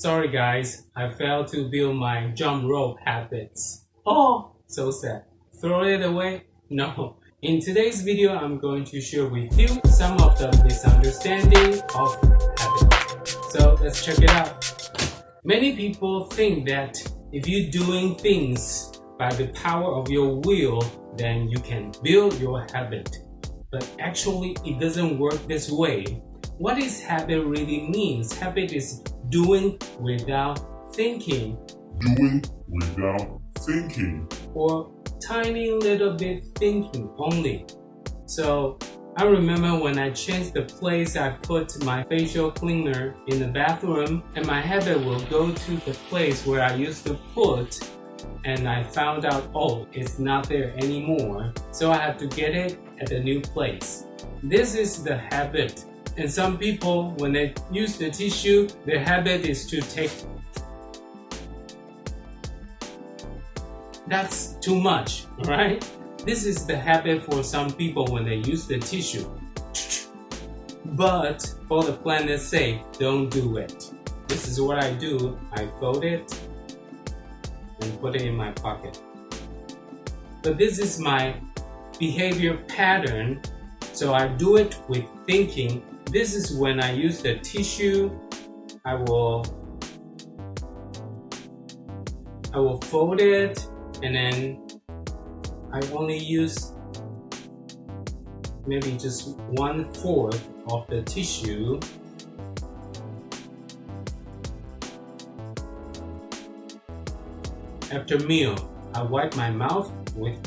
Sorry guys, I failed to build my jump rope habits. Oh, so sad. Throw it away? No. In today's video, I'm going to share with you some of the misunderstanding of habits. So let's check it out. Many people think that if you're doing things by the power of your will, then you can build your habit. But actually, it doesn't work this way. What is habit really means? Habit is doing without thinking. Doing without thinking. Or tiny little bit thinking only. So I remember when I changed the place I put my facial cleaner in the bathroom and my habit will go to the place where I used to put and I found out, oh, it's not there anymore. So I have to get it at the new place. This is the habit. And some people, when they use the tissue, their habit is to take That's too much, right? This is the habit for some people when they use the tissue. But for the planet's sake, don't do it. This is what I do. I fold it and put it in my pocket. But this is my behavior pattern, so I do it with thinking. This is when I use the tissue, I will I will fold it and then I only use maybe just one fourth of the tissue. After meal, I wipe my mouth with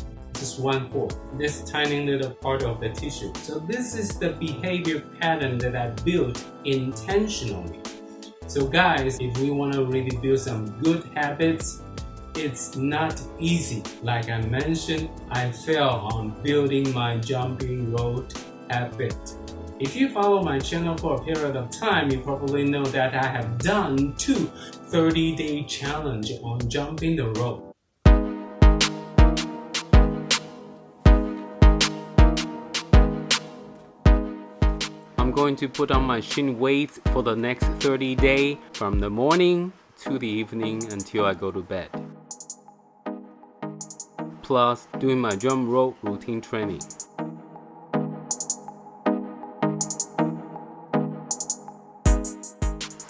just one fourth, this tiny little part of the tissue. So this is the behavior pattern that I built intentionally. So guys, if we want to really build some good habits, it's not easy. Like I mentioned, I fail on building my jumping rope habit. If you follow my channel for a period of time, you probably know that I have done two 30-day challenge on jumping the rope. Going to put on my shin weights for the next 30 days from the morning to the evening until I go to bed. Plus doing my jump rope routine training.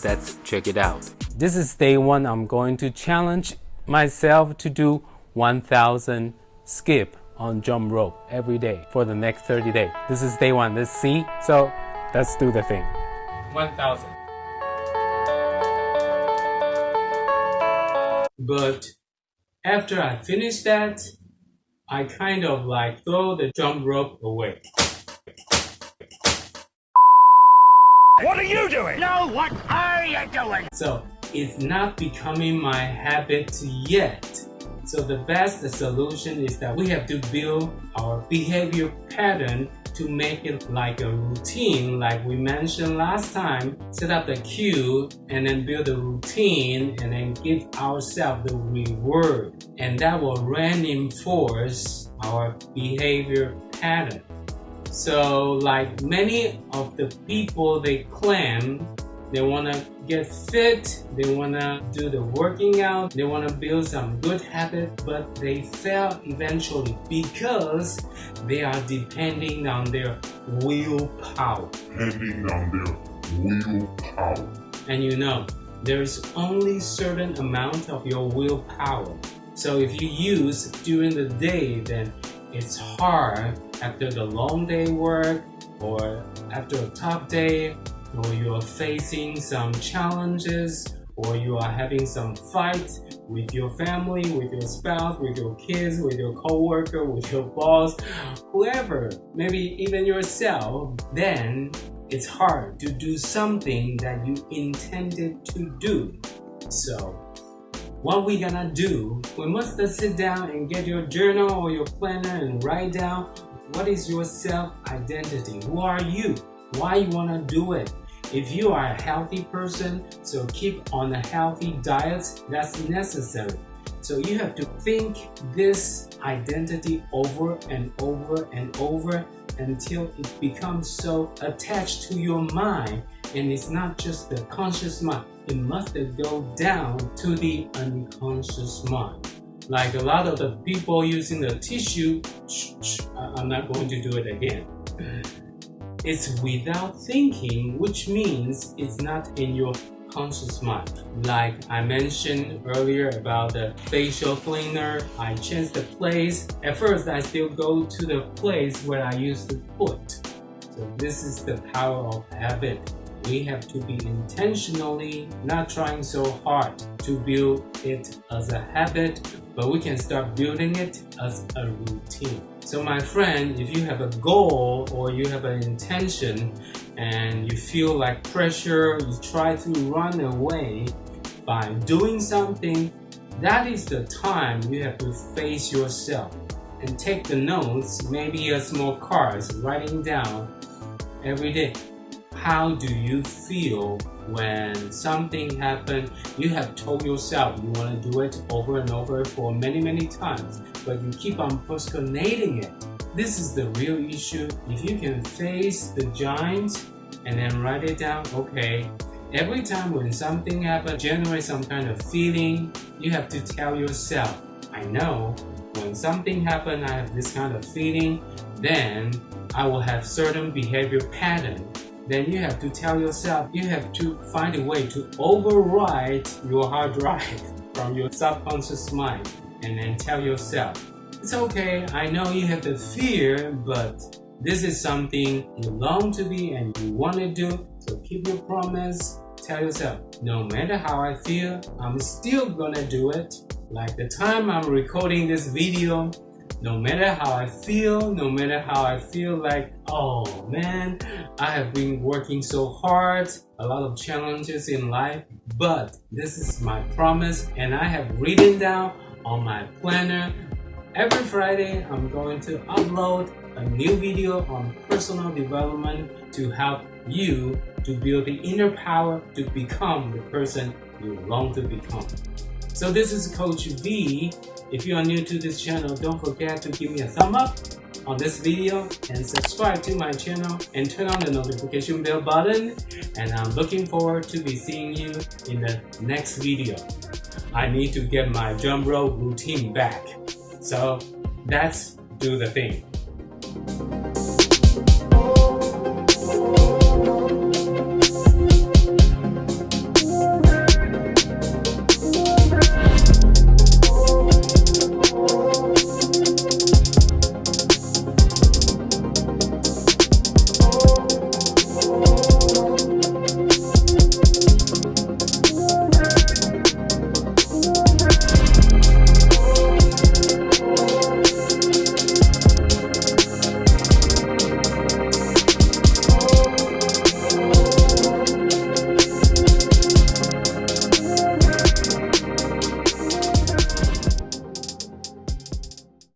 Let's check it out. This is day one. I'm going to challenge myself to do 1000 skip on jump rope every day for the next 30 days. This is day one. Let's see. So let's do the thing. 1000. But after I finish that, I kind of like throw the jump rope away. What are you doing? No, what are you doing? So it's not becoming my habit yet. So the best solution is that we have to build our behavior pattern to make it like a routine like we mentioned last time. Set up the cue and then build a routine and then give ourselves the reward and that will reinforce our behavior pattern. So like many of the people they claim they want to get fit, they want to do the working out, they want to build some good habit, but they fail eventually because they are depending on their willpower. Depending on their willpower. And you know, there's only certain amount of your willpower. So if you use during the day, then it's hard after the long day work or after a tough day or you are facing some challenges or you are having some fight with your family, with your spouse, with your kids, with your coworker, with your boss, whoever, maybe even yourself, then it's hard to do something that you intended to do. So what we gonna do, we must sit down and get your journal or your planner and write down what is your self-identity? Who are you? Why you wanna do it? If you are a healthy person, so keep on a healthy diet, that's necessary. So you have to think this identity over and over and over until it becomes so attached to your mind And it's not just the conscious mind, it must go down to the unconscious mind. Like a lot of the people using the tissue, I'm not going to do it again. It's without thinking, which means it's not in your conscious mind. Like I mentioned earlier about the facial cleaner, I changed the place. At first, I still go to the place where I used to put. So this is the power of habit. We have to be intentionally not trying so hard to build it as a habit, but we can start building it as a routine. So my friend, if you have a goal or you have an intention and you feel like pressure, you try to run away by doing something, that is the time you have to face yourself and take the notes, maybe a small cards, writing down every day. How do you feel when something happened? You have told yourself you want to do it over and over for many, many times but you keep on postponing it. This is the real issue. If you can face the giant and then write it down, okay, every time when something happens, generate some kind of feeling, you have to tell yourself, I know when something happens, I have this kind of feeling, then I will have certain behavior pattern. Then you have to tell yourself, you have to find a way to override your hard drive from your subconscious mind and then tell yourself, it's okay, I know you have the fear, but this is something you long to be and you want to do, so keep your promise. Tell yourself, no matter how I feel, I'm still gonna do it. Like the time I'm recording this video, no matter how I feel, no matter how I feel like, oh man, I have been working so hard, a lot of challenges in life, but this is my promise and I have written down on my planner. Every Friday, I'm going to upload a new video on personal development to help you to build the inner power to become the person you long to become. So this is Coach V. If you are new to this channel, don't forget to give me a thumb up on this video and subscribe to my channel and turn on the notification bell button and I'm looking forward to be seeing you in the next video. I need to get my drum roll routine back. So that's do the thing.